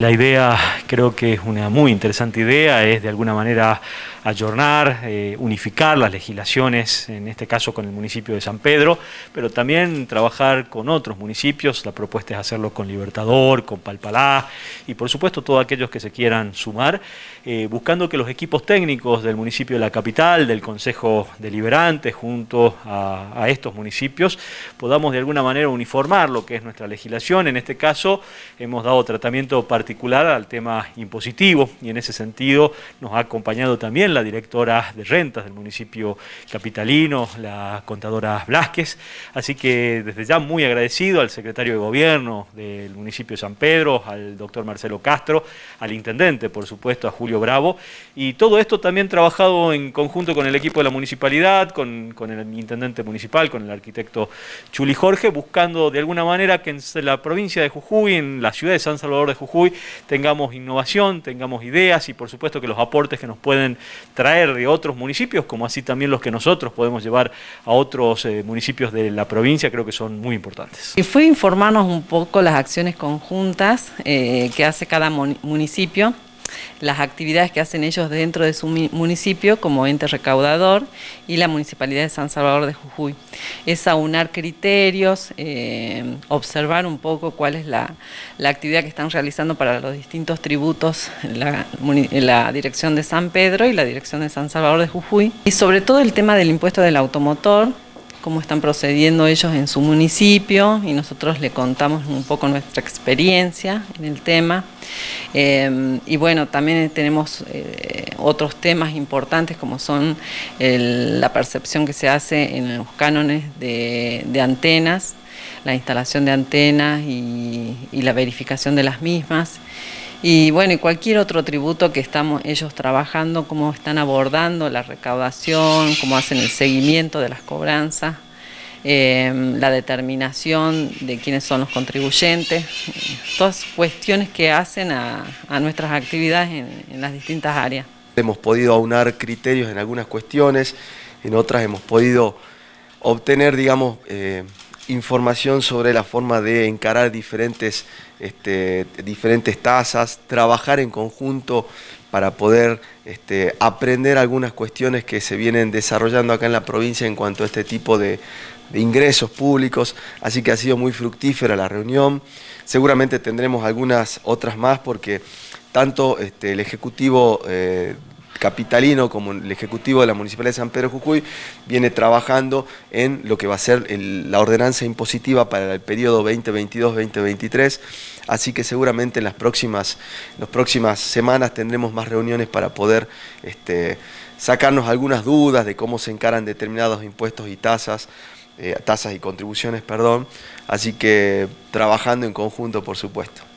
La idea creo que es una muy interesante idea, es de alguna manera ayornar, eh, unificar las legislaciones, en este caso con el municipio de San Pedro, pero también trabajar con otros municipios, la propuesta es hacerlo con Libertador, con Palpalá y por supuesto todos aquellos que se quieran sumar, eh, buscando que los equipos técnicos del municipio de la capital, del Consejo Deliberante, junto a, a estos municipios, podamos de alguna manera uniformar lo que es nuestra legislación, en este caso hemos dado tratamiento particular al tema impositivo y en ese sentido nos ha acompañado también la directora de rentas del municipio capitalino, la contadora Blasquez, así que desde ya muy agradecido al secretario de gobierno del municipio de San Pedro, al doctor Marcelo Castro, al intendente por supuesto, a Julio Bravo. Y todo esto también trabajado en conjunto con el equipo de la municipalidad, con, con el intendente municipal, con el arquitecto Chuli Jorge, buscando de alguna manera que en la provincia de Jujuy, en la ciudad de San Salvador de Jujuy, tengamos innovación, tengamos ideas y por supuesto que los aportes que nos pueden traer de otros municipios, como así también los que nosotros podemos llevar a otros eh, municipios de la provincia, creo que son muy importantes. Y fue informarnos un poco las acciones conjuntas eh, que hace cada municipio las actividades que hacen ellos dentro de su municipio como ente recaudador y la Municipalidad de San Salvador de Jujuy. Es aunar criterios, eh, observar un poco cuál es la, actividad que están realizando para los distintos tributos la, la Dirección de San Pedro y la Dirección de San Salvador de Jujuy. Y sobre todo el tema del impuesto del automotor, cómo están procediendo ellos en su municipio y nosotros le contamos un poco nuestra experiencia en el tema. Eh, y bueno, también tenemos eh, otros temas importantes como son la percepción que se hace en los cánones de, antenas, la instalación de antenas y la verificación de las mismas y bueno, y cualquier otro tributo que estamos ellos trabajando, cómo están abordando la recaudación, cómo hacen el seguimiento de las cobranzas, eh, la determinación de quiénes son los contribuyentes, todas cuestiones que hacen a, nuestras actividades en, las distintas áreas. Hemos podido aunar criterios en algunas cuestiones, en otras hemos podido obtener, digamos, eh, información sobre la forma de encarar diferentes, este, diferentes tasas, trabajar en conjunto para poder este, aprender algunas cuestiones que se vienen desarrollando acá en la provincia en cuanto a este tipo de, ingresos públicos, así que ha sido muy fructífera la reunión. Seguramente tendremos algunas otras más porque tanto este, el Ejecutivo eh, capitalino como el Ejecutivo de la Municipalidad de San Pedro Jujuy viene trabajando en lo que va a ser la ordenanza impositiva para el periodo 2022-2023, así que seguramente en las próximas, las próximas semanas tendremos más reuniones para poder este, sacarnos algunas dudas de cómo se encaran determinados impuestos y tasas, eh, tasas y contribuciones, perdón, así que trabajando en conjunto por supuesto.